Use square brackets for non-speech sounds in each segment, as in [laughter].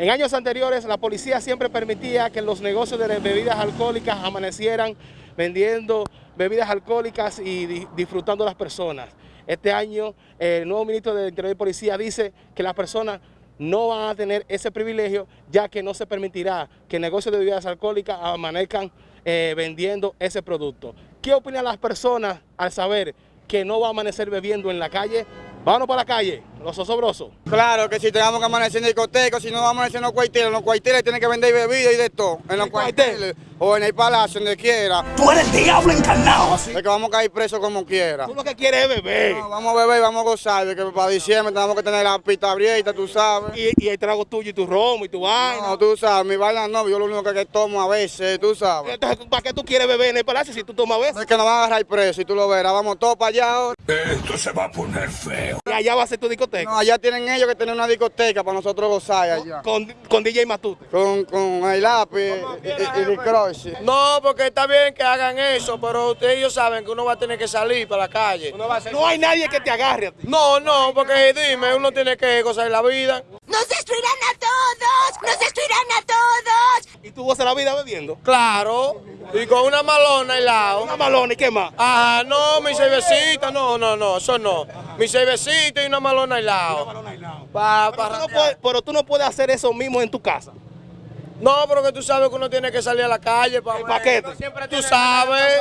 En años anteriores la policía siempre permitía que los negocios de bebidas alcohólicas amanecieran vendiendo bebidas alcohólicas y disfrutando a las personas. Este año el nuevo ministro de Interior y Policía dice que las personas no van a tener ese privilegio ya que no se permitirá que negocios de bebidas alcohólicas amanezcan eh, vendiendo ese producto. ¿Qué opinan las personas al saber que no va a amanecer bebiendo en la calle? Vámonos para la calle, los osobrosos. Claro que si tenemos que amanecer en discotecas, si no vamos a amanecer en los cuarteles, en los cuarteles tienen que vender bebidas y de todo. En los cuarteles o en el palacio, donde quiera. Tú eres el diablo encarnado. Es que vamos a caer presos como quiera. Tú lo que quieres es beber. vamos a beber y vamos a gozar, de que para diciembre tenemos que tener la pista abierta, tú sabes. Y, y el trago tuyo y tu romo y tu vaina. No, tú sabes, mi vaina no, yo lo único que, tomo a veces, tú sabes. Entonces, ¿para qué tú quieres beber en el palacio si tú tomas a veces? es que nos van a agarrar preso y tú lo verás, vamos todos para allá ahora. Esto se va a poner feo. Y allá va a ser tu discoteca. No, allá tienen ellos que tener una discoteca para nosotros gozar allá. Con, con DJ Matute. Con, con el lápiz y, el crush. No, porque está bien que hagan eso, pero ellos saben que uno va a tener que salir para la calle. No hay nadie que te agarre a ti. No, no, porque dime, uno tiene que gozar la vida. ¡Nos destruirán a todos! ¡Nos destruirán a todos! ¿Y tú gozas la vida bebiendo? Claro, y con una malona al lado. ¿Una malona y qué más? Ah, no, mi cervecita, no, no, no, eso no. Mi cervecita y una malona al lado. Una malona al lado. pero tú no puedes hacer eso mismo en tu casa. No, pero que tú sabes que uno tiene que salir a la calle para El paquete. Siempre tú sabes.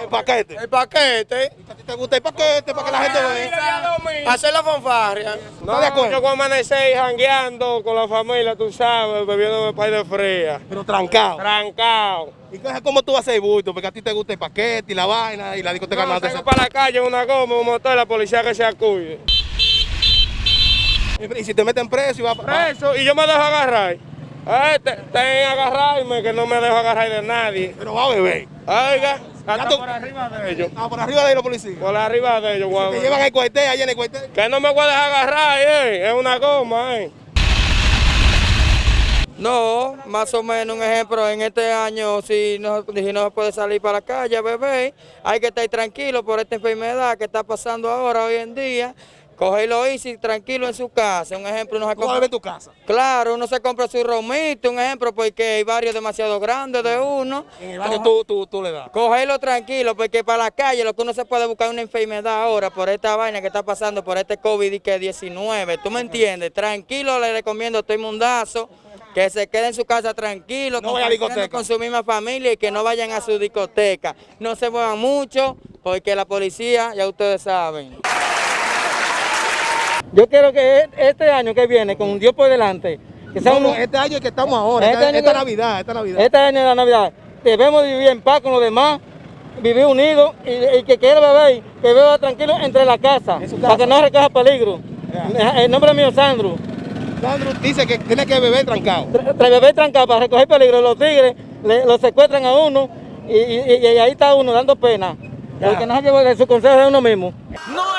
El paquete. El paquete. ¿A ti te gusta el paquete para que la gente vea? Hacer la fanfarria. No, de acuerdo. Yo voy a amanecer jangueando con la familia, tú sabes, bebiendo de pay de fría. Pero trancado. Trancado. ¿Y cómo tú vas a hacer bulto? Porque a ti te gusta el paquete y la vaina y la discoteca no, no para la calle una goma, un motor, la policía que se acude. Y si te meten preso y va Preso y yo me dejo agarrar. Ay, te, te agarrarme, que no me dejo agarrar de nadie. Pero va a beber. Oiga, está por arriba de ellos. Ah, por arriba de los policías. Por arriba de ellos, guau. te llevan al cuartel, allá en el cuartel. Que no me voy a dejar agarrar, eh. Es una goma, eh. No, más o menos un ejemplo, en este año si no, si no se puede salir para la calle a beber, hay que estar tranquilo por esta enfermedad que está pasando ahora hoy en día. Cógelo easy, tranquilo en su casa. Un ejemplo, uno se compra... tu casa? Claro, uno se compra su romito, un ejemplo, porque hay barrios demasiado grandes de uno. En el barrio tú, tú, tú, le das. Cógelo tranquilo, porque para la calle lo que uno se puede buscar es una enfermedad ahora por esta vaina que está pasando, por este COVID-19. ¿Tú me entiendes? Tranquilo, le recomiendo a este mundazo que se quede en su casa tranquilo, no con su misma familia y que no vayan a su discoteca. No se muevan mucho, porque la policía, ya ustedes saben. Yo quiero que este año que viene, con Dios por delante, que sea este año que estamos ahora, este esta, Navidad, esta Navidad. Este año de la Navidad, debemos vivir en paz con los demás, vivir unidos y, que quiera beber, que beba tranquilo entre la casa, para que no recoja peligro. El nombre mío es Sandro. Sandro dice que tiene que beber trancado. Tra beber trancado para recoger peligro. Los tigres lo secuestran a uno y, ahí está uno dando pena. Porque no se lleva de su consejo de uno mismo. No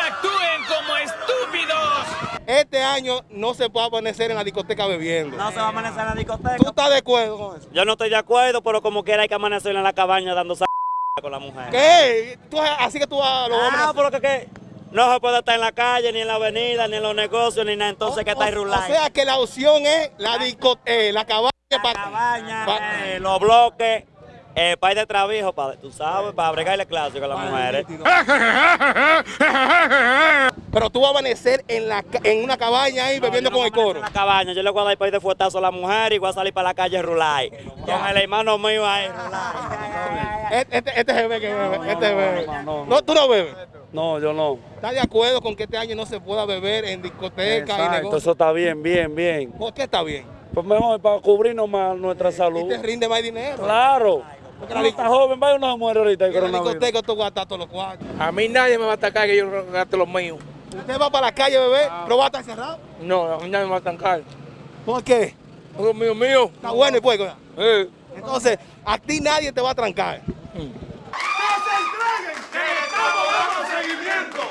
este año no se puede amanecer en la discoteca bebiendo. No se va a amanecer en la discoteca. ¿Tú estás de acuerdo con eso? Yo no estoy de acuerdo, pero como quiera hay que amanecer en la cabaña dando [laughs] con la mujer. ¿Qué? así que tú vas a los hombres. Ah, por lo que, que no se puede estar en la calle, ni en la avenida, ni en los negocios, ni nada. Entonces, ¿qué está rulando? O sea que la opción es la, discoteca, eh, la cabaña. La cabaña, eh, los bloques, eh, pay de trabajo, para, tú sabes, para bregarle clásico a las mujeres. Pero tú vas a amanecer en, la, en una cabaña ahí bebiendo con el coro. En la cabaña, yo le voy a dar pay de fuetazo a la mujer y voy a salir para la calle Rulay. Con el hermano mío ahí, Este, este, este es que bebe, este bebe. No, tú no bebes. No, yo no. ¿Estás de acuerdo con que este año no se pueda beber en discotecas y negocios? eso está bien, bien, bien. ¿Por qué está bien? Pues mejor para cubrirnos más nuestra salud. Y te rinde más dinero. Claro. Porque la está joven, vaya una mujer ahorita. En la discoteca tú gastas todos los cuartos. A mí nadie me va a atacar que yo gaste los míos. ¿Usted va para la calle, bebé? Ah. ¿Pero va a estar encerrado? No, a mí nadie me va a atacar. ¿Por qué? Porque es mío, mío. Está bueno el pueblo. Sí. Entonces, a ti nadie te va a trancar. ¡No se entreguen! ¡Que estamos dando seguimiento!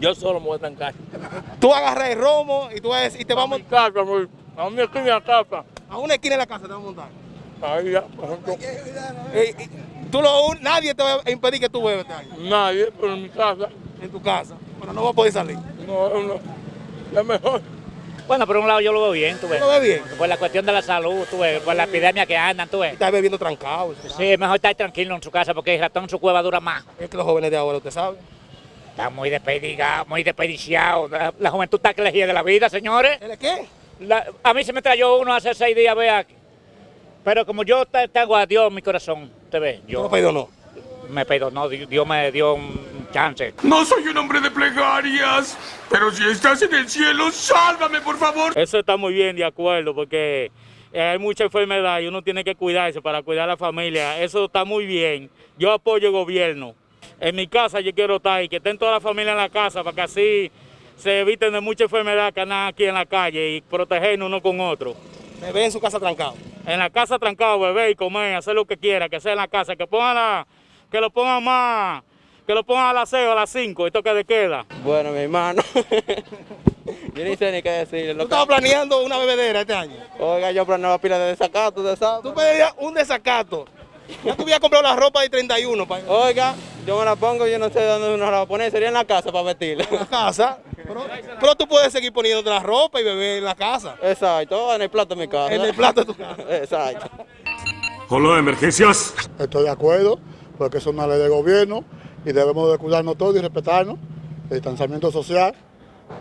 Yo solo me voy a trancar. Tú agarras el romo y, tú vas, y te vamos... A mi casa, a mi esquina de la casa. A una esquina de la casa te vamos a montar. Ahí ya, por ejemplo. tú lo, nadie te va a impedir que tú bebas. Nadie, pero en mi casa. En tu casa. Pero no va a poder salir. No, no. Es mejor. Bueno, por un lado yo lo veo bien, tú ves. ¿Lo ves bien? Por la cuestión de la salud, tú ves, por la epidemia que andan, tú ves. Estás bebiendo trancado. Sí, es mejor estar tranquilo en su casa porque el ratón en su cueva dura más. Es que los jóvenes de ahora, usted sabe. Está muy desperdiciado, muy desperdiciado. La, la juventud está que de la vida, señores. ¿El qué? La- a mí se me trayó uno hace seis días, vea. Pero como yo te- tengo a Dios en mi corazón, te ves, Yo no perdonó. me perdonó, Dios Dios me dio un chance. No soy un hombre de plegarias, pero si estás en el cielo, sálvame, por favor. Eso está muy bien, de acuerdo, porque eh, hay mucha enfermedad y uno tiene que cuidarse para cuidar a la familia. Eso está muy bien. Yo apoyo el gobierno. En mi casa yo quiero estar y que estén toda la familia en la casa para que así se eviten de mucha enfermedad que andan aquí en la calle y protegernos uno con otro. Bebé en su casa trancado. En la casa trancado, beber y comer, hacer lo que quiera, que sea en la casa, que pongan la- que lo pongan más, que lo pongan a las 6 o a las 5, esto que de queda. Bueno, mi hermano, [laughs] yo ni sé ni qué decirle. ¿Tú estabas planeando una bebedera este año? Oiga, yo planeaba pila de desacato, de Tú sábado. pedías un desacato. Ya tú habías comprado la ropa de 31 para Oiga, yo me la pongo, yo no sé dónde uno la va a poner, sería en la casa para vestirla. la casa. Pero, pero tú puedes seguir poniéndote la ropa y beber en la casa. Exacto, en el plato de mi casa. En el plato de tu casa. [laughs] Exacto. Hola, emergencias. Estoy de acuerdo, porque es una ley de gobierno y debemos de cuidarnos todos y respetarnos. El distanciamiento social,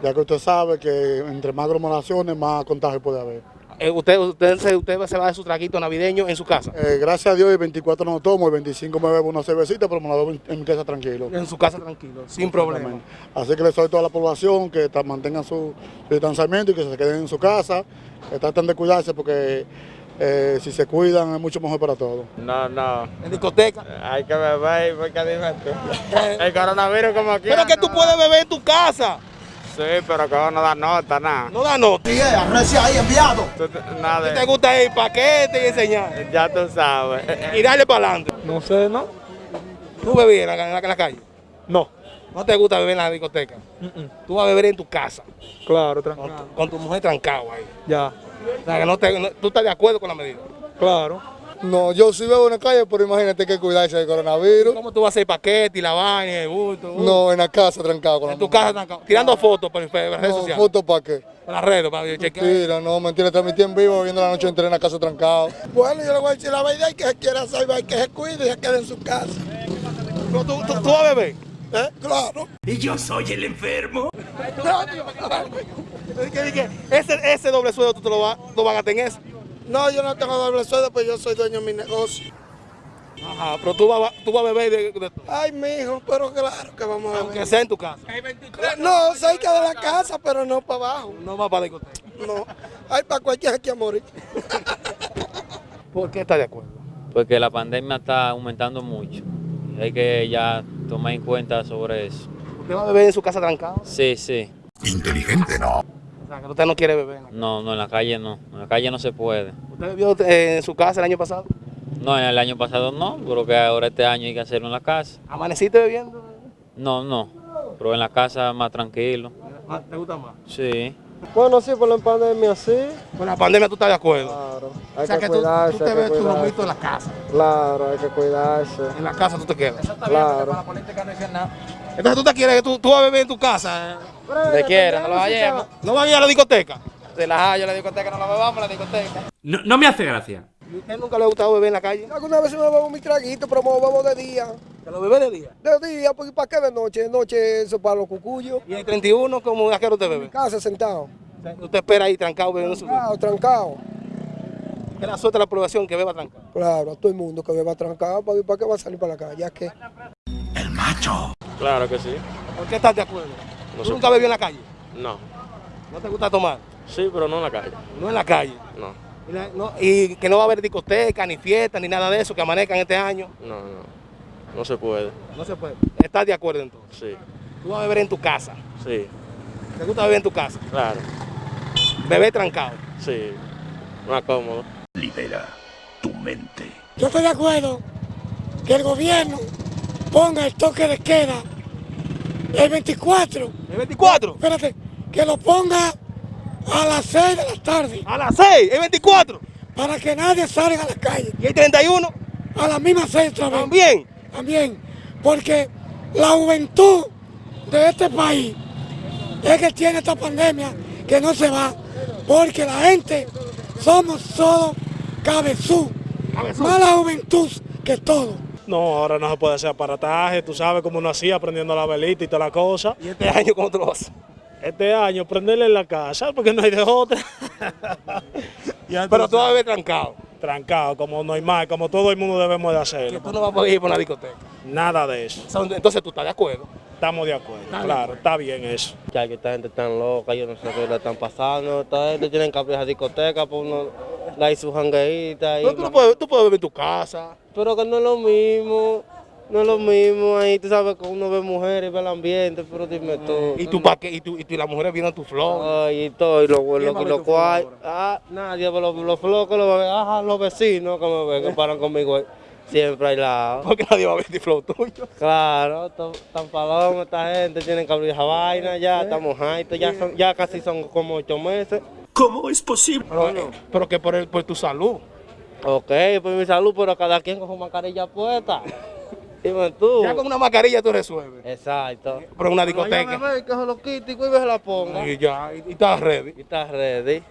ya que usted sabe que entre más aglomeraciones, más contagio puede haber. Eh, usted, usted, se- usted se va de su traguito navideño en su casa. Eh, gracias a Dios, el 24 no tomo, el 25 me bebo una cervecita, pero me la bebo en, en mi casa tranquilo. En su casa tranquilo, sin problema. Así que le soy a toda la población que mantengan su, su distanciamiento y que se queden en su casa, que traten de cuidarse porque eh, si se cuidan es mucho mejor para todos. No, no, En discoteca. hay que beber porque dime tú. El coronavirus como aquí. Pero que tú puedes beber en tu casa. Sí, pero que no da nota, nada. No da nota. Tú- ¿Te Nada, gusta el paquete y enseñar? ya tú sabes. Y darle para adelante. No sé, ¿no? ¿Tú bebías en la, en calle? No. ¿No te gusta beber en la discoteca? Tú vas a beber en tu casa, Claro, con tu, con tu mujer trancado ahí. Ya. O sea, que no te- no- tú estás de acuerdo con la medida. Claro. No, yo sí bebo en la calle, pero imagínate que cuidarse del coronavirus. ¿Cómo tú vas a hacer paquete y la vaina y el bulto? No, en la casa trancado con la En tu casa trancado. Tirando fotos por, por las redes No, sociales. ¿Foto para qué? Por las redes, para chequear. Mentira, no, mentira, transmití en vivo viendo la noche entera en la casa trancado. Bueno, yo le voy a decir la verdad y que se quiera salvar, que se cuide y se quede en su casa. Pero tú, tú, tú vas a beber. ¿Eh? Claro. Y yo soy el enfermo. [laughs] Dije, dije, ese, ese doble sueldo tú te lo, vas lo van a tener. No, yo no tengo doble sueldo, pero yo soy dueño de mi negocio. Ajá, pero tú vas, tú vas a beber de, de- Ay, mijo, pero claro que vamos a aunque ver. sea en tu casa. No, cerca de la casa, pero no para abajo. No vas para la discoteca. No. Ay, para cualquiera que a morir. [laughs] ¿Por qué estás de acuerdo? porque la pandemia está aumentando mucho. Y hay que ya tomar en cuenta sobre eso. ¿Usted va a beber en su casa trancado? Sí, sí. Inteligente, ¿no? O sea, que usted no quiere beber. No, no, en la calle no. En la calle no se puede. ¿Usted bebió eh, en su casa el año pasado? No, en el año pasado no, pero que ahora este año hay que hacerlo en la casa. ¿Amaneciste bebiendo? No, no. Pero en la casa más tranquilo. Ah, ¿Te gusta más? Sí. Bueno, sí, por la pandemia sí. Con la pandemia tú estás de acuerdo. Claro. O Hay sea, que que tú, cuidarse. tú te hay que ves tu lomito en la casa. Claro, hay que cuidarse. En la casa tú te quedas. Claro. Entonces tú te quieres, tú, tú vas a beber en tu casa. ¿eh? De quiera, no lo vayamos. No vas a ir a la discoteca. Si la hallo en la discoteca, no la bebamos en la discoteca. No, no me hace gracia. ¿Y usted nunca le ha gustado beber en la calle? Alguna vez me bebo mi traguito, pero me lo bebo de día. ¿Que lo bebe de día? De día, porque ¿para qué de noche? De noche eso para los cucuyos. ¿Y el 31 cómo a qué hora usted En bebe? casa sentado. Usted espera ahí trancado bebiendo su Trancado, trancado. Que la suerte de la aprobación que beba trancado. Claro, a todo el mundo que beba trancado, ¿para, para qué va a salir para la calle? ¿Ya qué? El macho. Claro que sí. ¿Por qué estás de acuerdo? ¿Tú nunca bebió en la calle? No. ¿No te gusta tomar? Sí, pero no en la calle. No en la calle. No, Y, la- no- y que no va a haber discoteca, ni fiesta, ni nada de eso que amanezcan este año. no, no. No se puede. No se puede. ¿Estás de acuerdo entonces? Sí, Tú vas a beber en tu casa. sí, ¿Te gusta beber en tu casa? claro. Beber trancado. Sí. Más cómodo. Libera tu mente. Yo estoy de acuerdo que el gobierno ponga el toque de queda el 24. ¿El 24? Espérate, que lo ponga a las 6 de la tarde A las 6, el 24. para que nadie salga a la calle. ¿Y el 31? A las mismas 6 otra vez. También. También, porque la juventud de este país es que tiene esta pandemia que no se va. porque la gente somos solo cabezú, más la juventud que todo. No, ahora no se puede hacer aparataje, tú sabes cómo uno hacía, prendiendo la velita y toda la cosa. ¿Y este año cómo tú lo vas? Este año, prenderle en la casa, porque no hay de otra. [laughs] Pero tú vas a beber trancado. Trancado, como normal, como todo el mundo debemos de hacerlo. Tú no vas a poder ir por la discoteca. Nada de eso. Entonces tú estás de acuerdo. Estamos de acuerdo, Está claro, bien. está bien eso. Ya que esta gente tan loca, yo no sé qué le están pasando. Esta gente tienen que abrir esa discoteca para uno dar su jangueita. Pero tú, no puedes, tú puedes beber en tu casa. Pero que no es lo mismo, no es lo mismo. Ahí tú sabes que uno ve mujeres, ve el ambiente, pero dime tú. ¿Y tú para qué? ¿Y, tú, y tú, y las mujeres vienen tu flow. Ay, y todo, y lo, ¿Quién lo, a lo tu cual, flow ah, nadie, pero los, los flocos, los, ajá, los vecinos que me ven, que paran conmigo ahí, siempre al lado. Porque nadie va a ver el flow tuyo. Claro, tan palomas esta gente, tienen que abrir esa vaina ya, estamos altos, ya, son, ya casi son como ocho meses. ¿Cómo es posible? Pero, eh, pero que por, el, por tu salud. Ok, pues mi salud, pero cada quien con su mascarilla puesta. [laughs] Dime tú. Ya con una mascarilla tú resuelves. Exacto. Pero en una discoteca. yo me ve que se lo quite y que se la ponga. Y ya, y, y estás ready. Y estás ready.